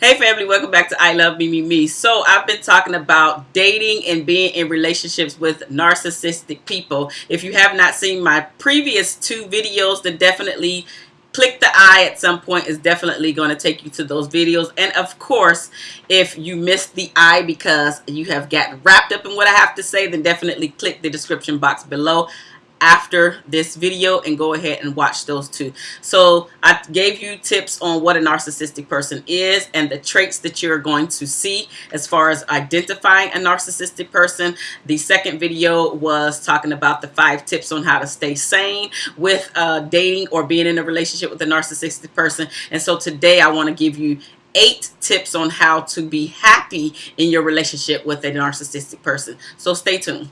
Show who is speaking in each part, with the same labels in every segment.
Speaker 1: Hey family, welcome back to I Love Me Me Me. So I've been talking about dating and being in relationships with narcissistic people. If you have not seen my previous two videos, then definitely click the I at some point is definitely going to take you to those videos. And of course, if you missed the I because you have gotten wrapped up in what I have to say, then definitely click the description box below after this video and go ahead and watch those two. So I gave you tips on what a narcissistic person is and the traits that you're going to see as far as identifying a narcissistic person. The second video was talking about the five tips on how to stay sane with uh, dating or being in a relationship with a narcissistic person. And so today I want to give you eight tips on how to be happy in your relationship with a narcissistic person. So stay tuned.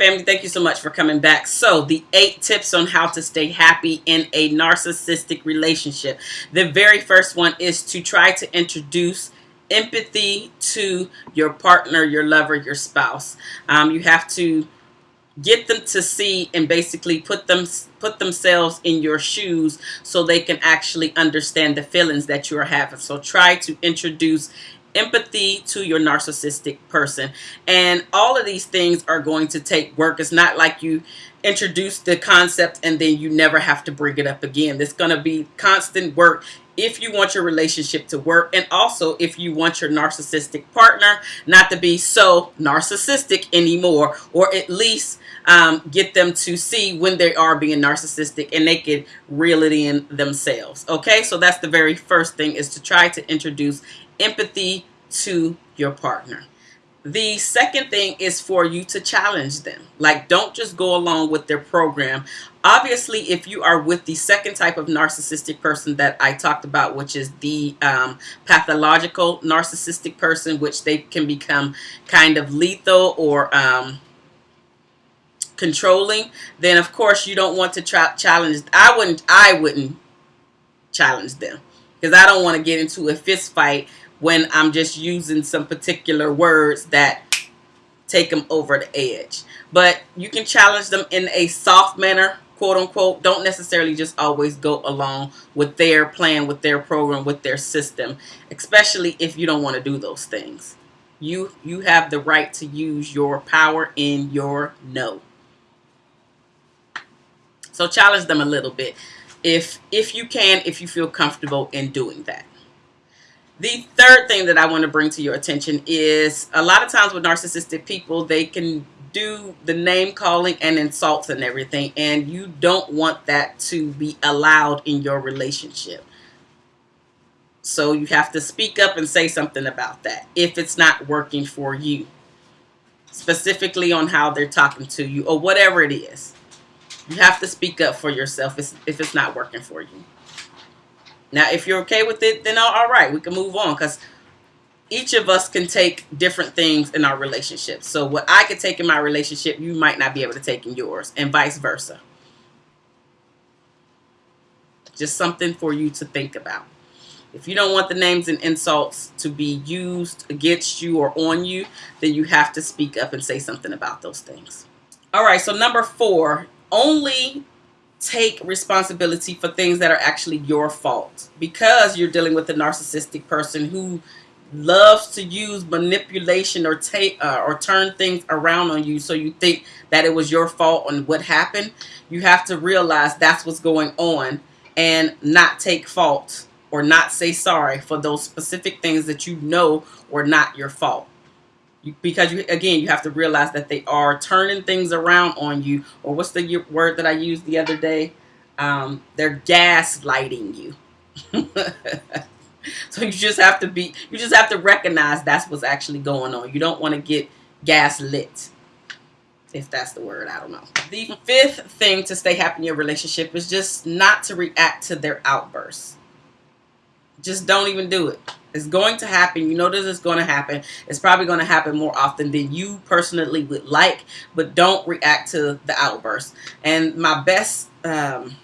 Speaker 1: Family, thank you so much for coming back. So, the eight tips on how to stay happy in a narcissistic relationship. The very first one is to try to introduce empathy to your partner, your lover, your spouse. Um, you have to get them to see and basically put them put themselves in your shoes so they can actually understand the feelings that you are having. So try to introduce empathy to your narcissistic person. And all of these things are going to take work. It's not like you introduce the concept and then you never have to bring it up again. It's going to be constant work if you want your relationship to work and also if you want your narcissistic partner not to be so narcissistic anymore or at least um, get them to see when they are being narcissistic and they can reel it in themselves. Okay? So that's the very first thing is to try to introduce empathy to your partner. The second thing is for you to challenge them. Like, don't just go along with their program. Obviously, if you are with the second type of narcissistic person that I talked about, which is the um, pathological narcissistic person, which they can become kind of lethal or um, controlling, then of course you don't want to challenge. I wouldn't. I wouldn't challenge them because I don't want to get into a fist fight when I'm just using some particular words that take them over the edge. But you can challenge them in a soft manner, quote unquote. Don't necessarily just always go along with their plan, with their program, with their system, especially if you don't want to do those things. You, you have the right to use your power in your no. So challenge them a little bit if if you can, if you feel comfortable in doing that. The third thing that I want to bring to your attention is a lot of times with narcissistic people, they can do the name calling and insults and everything, and you don't want that to be allowed in your relationship. So you have to speak up and say something about that if it's not working for you, specifically on how they're talking to you or whatever it is. You have to speak up for yourself if it's not working for you. Now, if you're okay with it, then all right, we can move on because each of us can take different things in our relationship. So what I could take in my relationship, you might not be able to take in yours and vice versa. Just something for you to think about. If you don't want the names and insults to be used against you or on you, then you have to speak up and say something about those things. All right, so number four, only take responsibility for things that are actually your fault because you're dealing with a narcissistic person who loves to use manipulation or take uh, or turn things around on you. So you think that it was your fault on what happened. You have to realize that's what's going on and not take fault or not say sorry for those specific things that you know were not your fault because you again you have to realize that they are turning things around on you. Or what's the word that I used the other day? Um, they're gaslighting you. So you just have to be you just have to recognize that's what's actually going on. You don't want to get gaslit if that's the word I don't know. The fifth thing to stay happy in your relationship is just not to react to their outbursts just don't even do it it's going to happen. You know this is going to happen. It's probably going to happen more often than you personally would like, but don't react to the outburst. And my best um,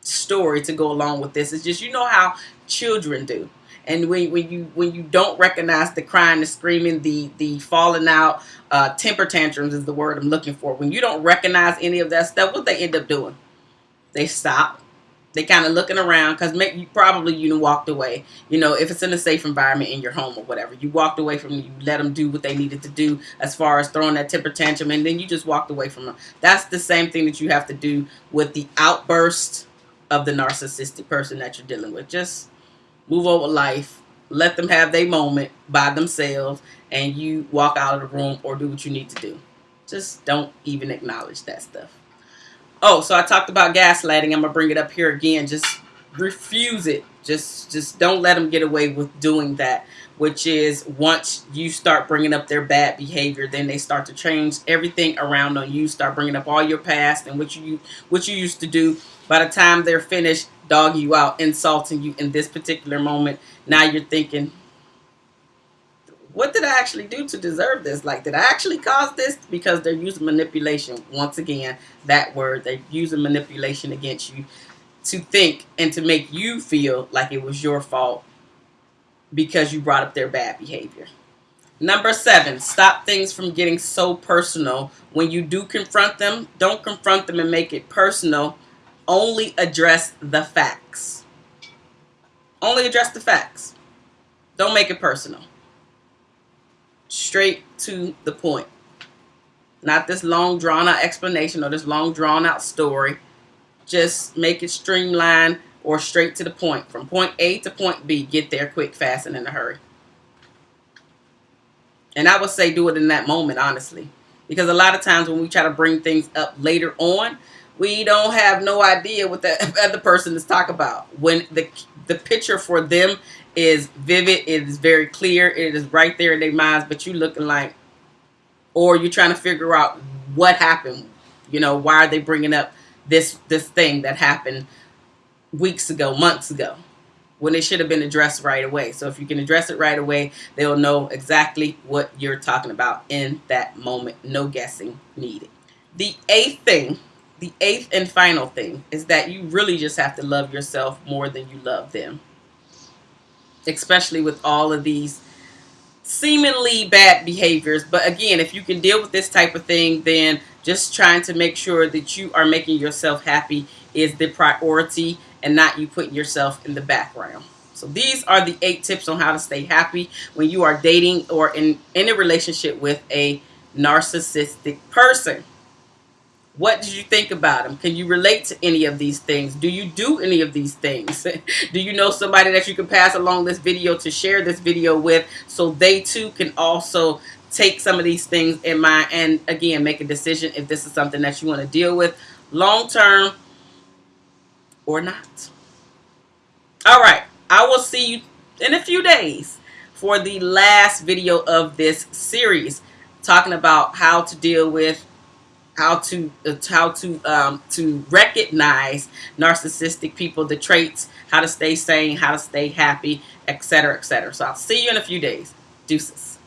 Speaker 1: story to go along with this is just, you know how children do. And when, when you when you don't recognize the crying, the screaming, the the falling out, uh, temper tantrums is the word I'm looking for. When you don't recognize any of that stuff, what they end up doing? They stop they kind of looking around because you probably you walked away. You know, if it's in a safe environment in your home or whatever, you walked away from you let them do what they needed to do as far as throwing that temper tantrum, and then you just walked away from them. That's the same thing that you have to do with the outburst of the narcissistic person that you're dealing with. Just move over life, let them have their moment by themselves, and you walk out of the room or do what you need to do. Just don't even acknowledge that stuff. Oh, so I talked about gaslighting. I'm gonna bring it up here again. Just refuse it. Just just don't let them get away with doing that. Which is once you start bringing up their bad behavior, then they start to change everything around on you. Start bringing up all your past and what you what you used to do. By the time they're finished, dog you out, insulting you in this particular moment. Now you're thinking, what did I actually do to deserve this? Like, did I actually cause this? Because they're using manipulation. Once again, that word, they're using manipulation against you to think and to make you feel like it was your fault because you brought up their bad behavior. Number seven, stop things from getting so personal. When you do confront them, don't confront them and make it personal. Only address the facts. Only address the facts. Don't make it personal straight to the point. Not this long drawn out explanation or this long drawn out story. Just make it streamlined or straight to the point. From point A to point B, get there quick, fast, and in a hurry. And I would say do it in that moment, honestly. Because a lot of times when we try to bring things up later on, we don't have no idea what the other person is talking about. When the the picture for them is vivid. It is very clear. It is right there in their minds. But you looking like, or you're trying to figure out what happened. You know, why are they bringing up this this thing that happened weeks ago, months ago, when it should have been addressed right away. So if you can address it right away, they'll know exactly what you're talking about in that moment. No guessing needed. The eighth thing, the eighth and final thing, is that you really just have to love yourself more than you love them especially with all of these seemingly bad behaviors. But again, if you can deal with this type of thing, then just trying to make sure that you are making yourself happy is the priority and not you putting yourself in the background. So these are the eight tips on how to stay happy when you are dating or in, in a relationship with a narcissistic person. What did you think about them? Can you relate to any of these things? Do you do any of these things? do you know somebody that you can pass along this video to share this video with so they too can also take some of these things in mind and again make a decision if this is something that you want to deal with long term or not. All right. I will see you in a few days for the last video of this series talking about how to deal with how to uh, how to um, to recognize narcissistic people, the traits, how to stay sane, how to stay happy, etc., etc. So I'll see you in a few days. Deuces.